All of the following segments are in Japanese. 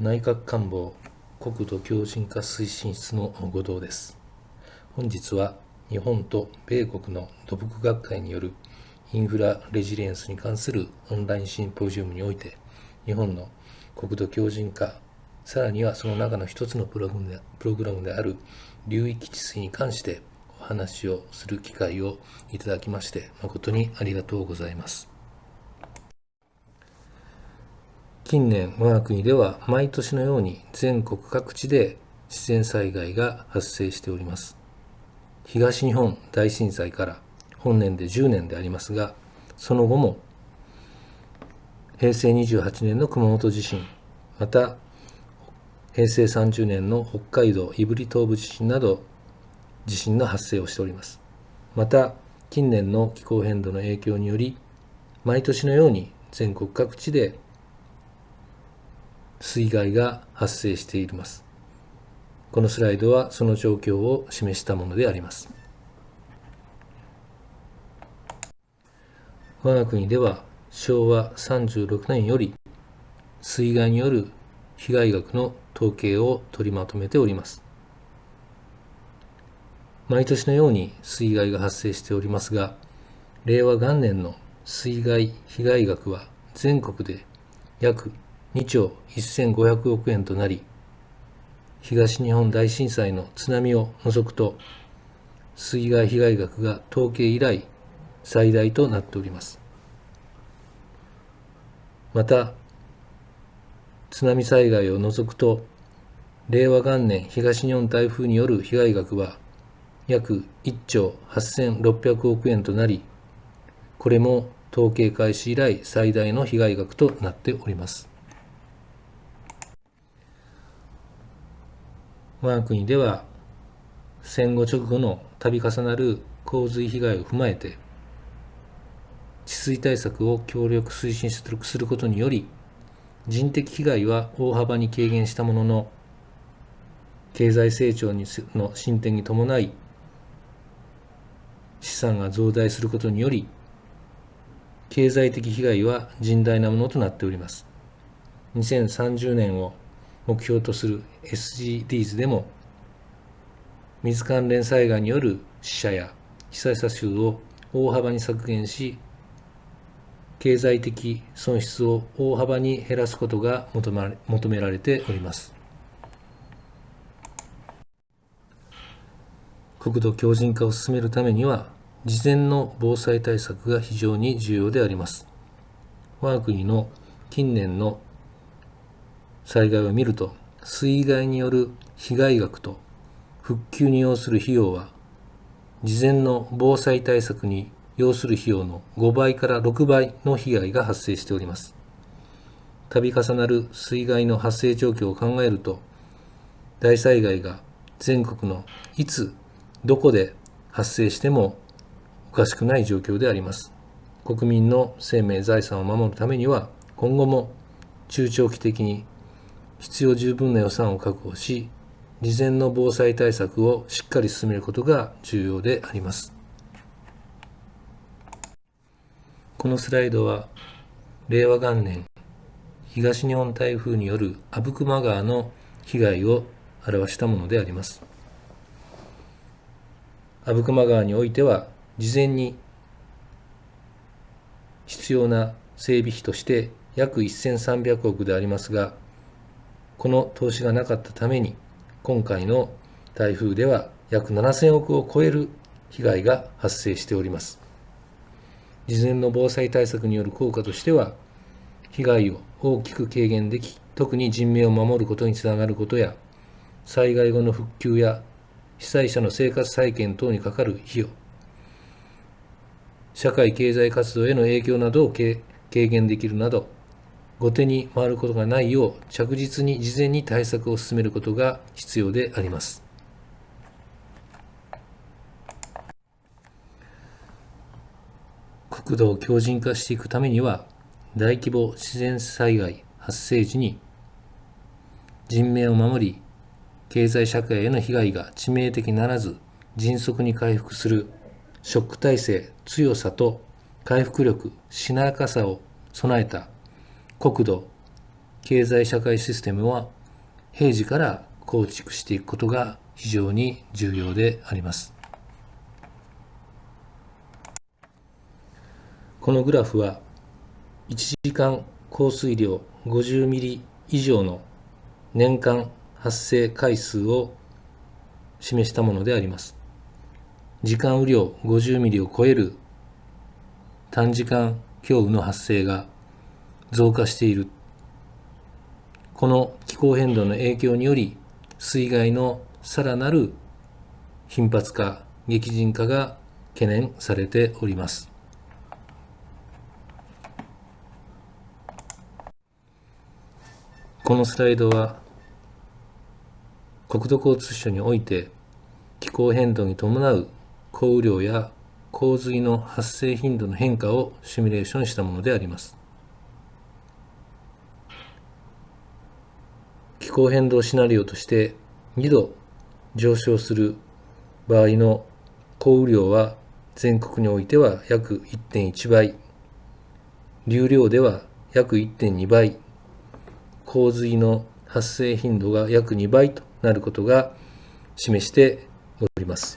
内閣官房国土強靭化推進室の後藤です。本日は日本と米国の土木学会によるインフラレジリエンスに関するオンラインシンポジウムにおいて日本の国土強靭化さらにはその中の一つのプログラムでプログラムである流域治水に関してお話をする機会をいただきまして誠にありがとうございます。近年我が国では毎年のように全国各地で自然災害が発生しております。東日本大震災から本年で10年でありますがその後も平成28年の熊本地震また平成30年の北海道胆振東部地震など地震の発生をしております。また近年の気候変動の影響により毎年のように全国各地で水害が発生しています。このスライドはその状況を示したものであります。我が国では昭和36年より水害による被害額の統計を取りまとめております。毎年のように水害が発生しておりますが、令和元年の水害被害額は全国で約2兆1500億円となり、東日本大震災の津波を除くと、水害被害額が統計以来最大となっております。また、津波災害を除くと、令和元年東日本台風による被害額は約1兆8600億円となり、これも統計開始以来最大の被害額となっております。我が国では戦後直後の度重なる洪水被害を踏まえて治水対策を協力推進することにより人的被害は大幅に軽減したものの経済成長の進展に伴い資産が増大することにより経済的被害は甚大なものとなっております。2030年を目標とする SGDs でも水関連災害による死者や被災者数を大幅に削減し経済的損失を大幅に減らすことが求められております。国土強靭化を進めるためには事前の防災対策が非常に重要であります。我が国の近年の災害を見ると水害による被害額と復旧に要する費用は事前の防災対策に要する費用の5倍から6倍の被害が発生しております。度重なる水害の発生状況を考えると大災害が全国のいつどこで発生してもおかしくない状況であります。国民の生命財産を守るためには今後も中長期的に必要十分な予算を確保し、事前の防災対策をしっかり進めることが重要であります。このスライドは、令和元年、東日本台風による阿武隈川の被害を表したものであります。阿武隈川においては、事前に必要な整備費として約1300億でありますが、この投資がなかったために、今回の台風では約7000億を超える被害が発生しております。事前の防災対策による効果としては、被害を大きく軽減でき、特に人命を守ることにつながることや、災害後の復旧や被災者の生活再建等にかかる費用、社会経済活動への影響などを軽減できるなど、後手に回ることがないよう着実に事前に対策を進めることが必要であります。国土を強靭化していくためには大規模自然災害発生時に人命を守り経済社会への被害が致命的ならず迅速に回復するショック体制強さと回復力しなやかさを備えた国土経済社会システムは平時から構築していくことが非常に重要であります。このグラフは1時間降水量50ミリ以上の年間発生回数を示したものであります。時間雨量50ミリを超える短時間強雨の発生が増加している。この気候変動の影響により水害のさらなる頻発化、激甚化が懸念されております。このスライドは国土交通省において気候変動に伴う降雨量や洪水の発生頻度の変化をシミュレーションしたものであります。候変動シナリオとして2度上昇する場合の降雨量は全国においては約1.1倍、流量では約1.2倍洪水の発生頻度が約2倍となることが示しております。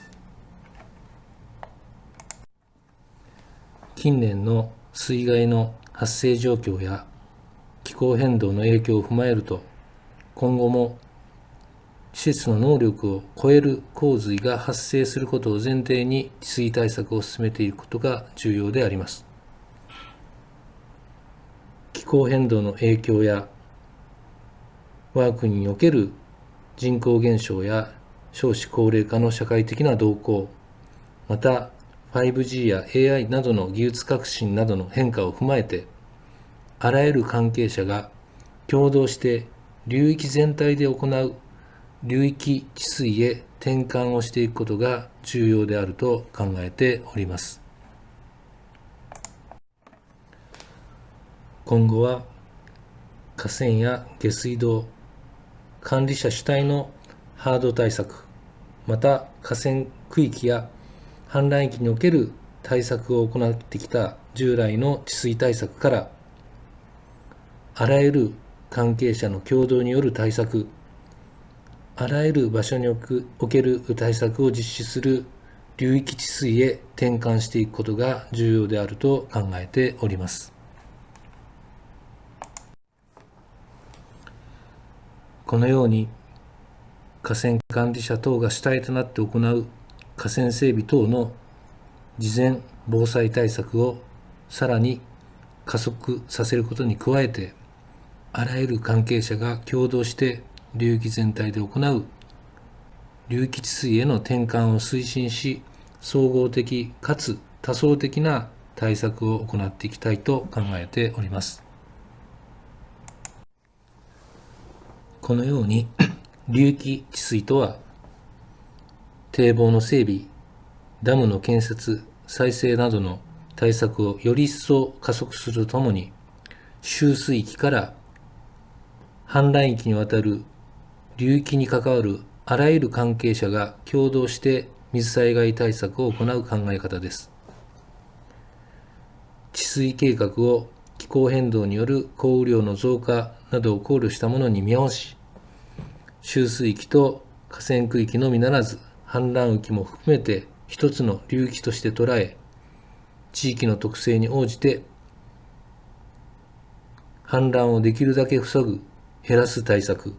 近年の水害の発生状況や気候変動の影響を踏まえると今後も施設の能力を超える洪水が発生することを前提に治水対策を進めていくことが重要であります。気候変動の影響や我が国における人口減少や少子高齢化の社会的な動向、また 5G や AI などの技術革新などの変化を踏まえて、あらゆる関係者が共同して流域全体で行う流域治水へ転換をしていくことが重要であると考えております。今後は河川や下水道、管理者主体のハード対策、また河川区域や氾濫域における対策を行ってきた従来の治水対策から、あらゆる関係者の共同による対策、あらゆる場所における対策を実施する流域治水へ転換していくことが重要であると考えております。このように河川管理者等が主体となって行う河川整備等の事前防災対策をさらに加速させることに加えてあらゆる関係者が共同して流域全体で行う流域治水への転換を推進し総合的かつ多層的な対策を行っていきたいと考えております。このように流域治水とは堤防の整備ダムの建設再生などの対策をより一層加速するとともに集水域から氾濫域にわたる流域に関わるあらゆる関係者が共同して水災害対策を行う考え方です。治水計画を気候変動による降雨量の増加などを考慮したものに見直し、集水域と河川区域のみならず、氾濫域も含めて一つの流域として捉え、地域の特性に応じて、氾濫をできるだけ防ぐ、減らす対策、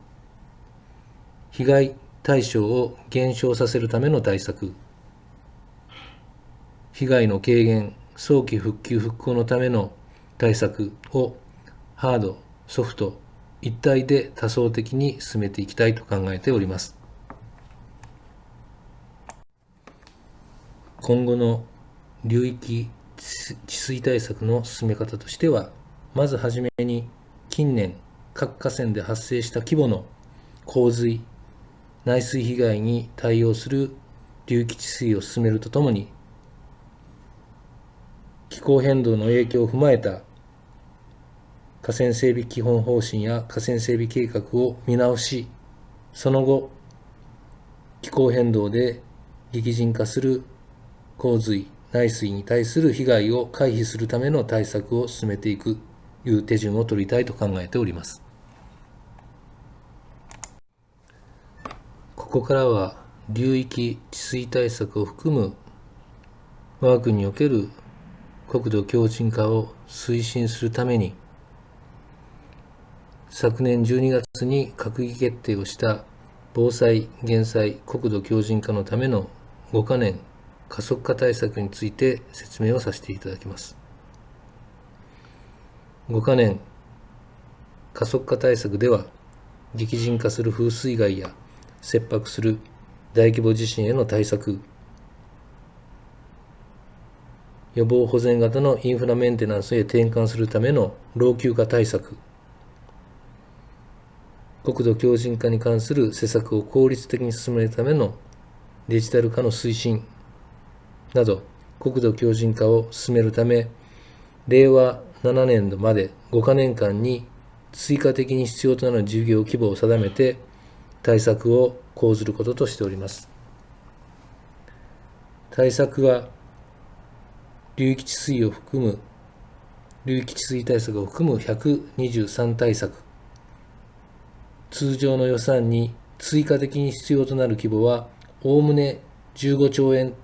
被害対象を減少させるための対策、被害の軽減、早期復旧復興のための対策をハード、ソフト、一体で多層的に進めていきたいと考えております。今後の流域治水対策の進め方としては、まずはじめに近年各河川で発生した規模の洪水、内水被害に対応する流域治水を進めるとともに、気候変動の影響を踏まえた河川整備基本方針や河川整備計画を見直し、その後、気候変動で激甚化する洪水、内水に対する被害を回避するための対策を進めていくという手順を取りたいと考えております。ここからは流域治水対策を含む我が国における国土強靭化を推進するために昨年12月に閣議決定をした防災・減災・国土強靭化のための5カ年加速化対策について説明をさせていただきます。5カ年加速化対策では激甚化する風水害や切迫する大規模地震への対策。予防保全型のインフラメンテナンスへ転換するための老朽化対策。国土強靭化に関する施策を効率的に進めるためのデジタル化の推進。など国土強靭化を進めるため令和7年度まで5か年間に追加的に必要となる事業規模を定めて対策を講ずることとしております。対策は流域治水を含む流域治水対策を含む123対策通常の予算に追加的に必要となる規模は、おおむね15兆円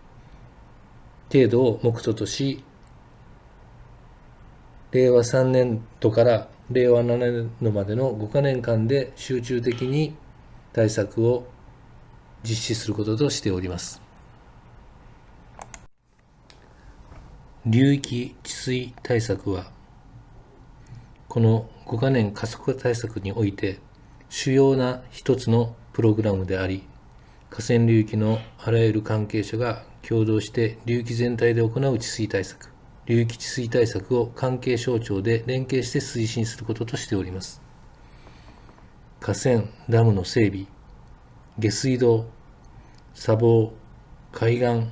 程度を目途とし、令和3年度から令和7年度までの5か年間で集中的に対策を実施することとしております。流域治水対策は、この5か年加速化対策において、主要な一つのプログラムであり、河川流域のあらゆる関係者が共同して流域全体で行う治水対策、流域治水対策を関係省庁で連携して推進することとしております。河川、ダムの整備、下水道、砂防、海岸、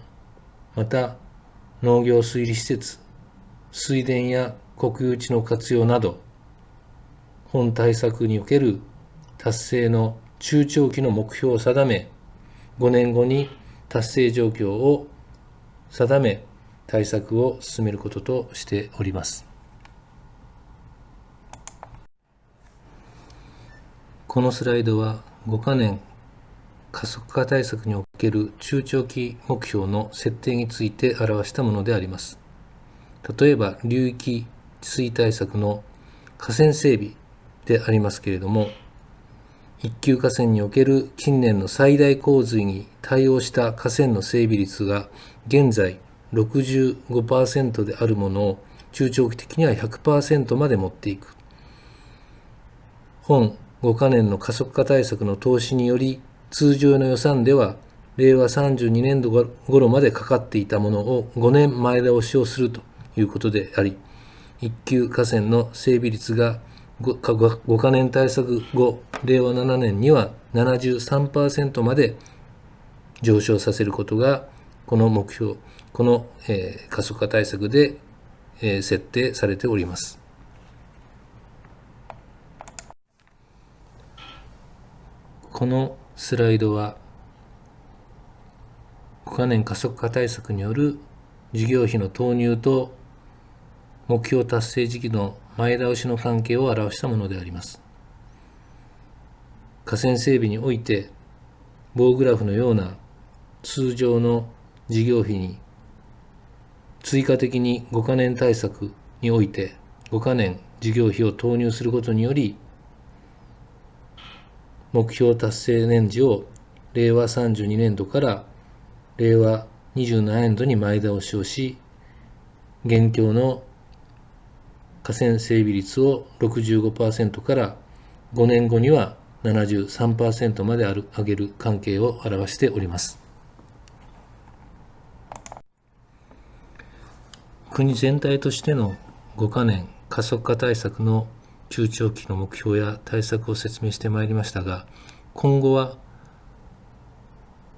また農業水利施設、水田や国有地の活用など、本対策における達成の中長期の目標を定め、5年後に達成状況を定め、対策を進めることとしております。このスライドは5カ年加速化対策における中長期目標の設定について表したものであります。例えば流域治水対策の河川整備でありますけれども、一級河川における近年の最大洪水に対応した河川の整備率が現在65%であるものを中長期的には100%まで持っていく。本5カ年の加速化対策の投資により通常の予算では令和32年度頃までかかっていたものを5年前倒しをするということであり、一級河川の整備率が 5, 5カ年対策後、令和7年には73%まで上昇させることが、この目標、この、えー、加速化対策で、えー、設定されております。このスライドは、5カ年加速化対策による事業費の投入と目標達成時期の前倒しの関係を表したものであります。河川整備において、棒グラフのような通常の事業費に追加的に5カ年対策において5カ年事業費を投入することにより目標達成年次を令和32年度から令和27年度に前倒しをし現況の河川整備率を65%から5年後には73%まで上げる関係を表しております。国全体としての5カ年加速化対策の中長期の目標や対策を説明してまいりましたが、今後は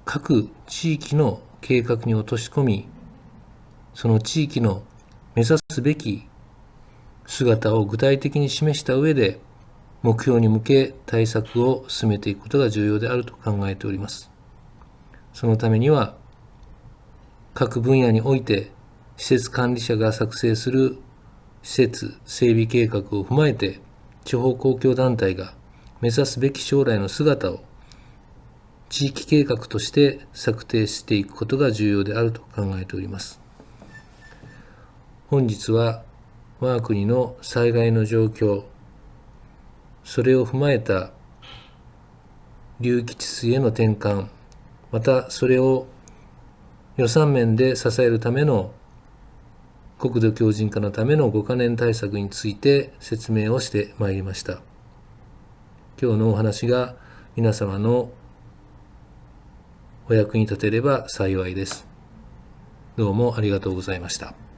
各地域の計画に落とし込み、その地域の目指すべき姿を具体的に示した上で目標に向け対策を進めていくことが重要であると考えております。そのためには各分野において施設管理者が作成する施設整備計画を踏まえて地方公共団体が目指すべき将来の姿を地域計画として策定していくことが重要であると考えております。本日は我が国の災害の状況、それを踏まえた流域治水への転換、またそれを予算面で支えるための国土強靭化のための5カ年対策について説明をしてまいりました。今日のお話が皆様のお役に立てれば幸いです。どうもありがとうございました。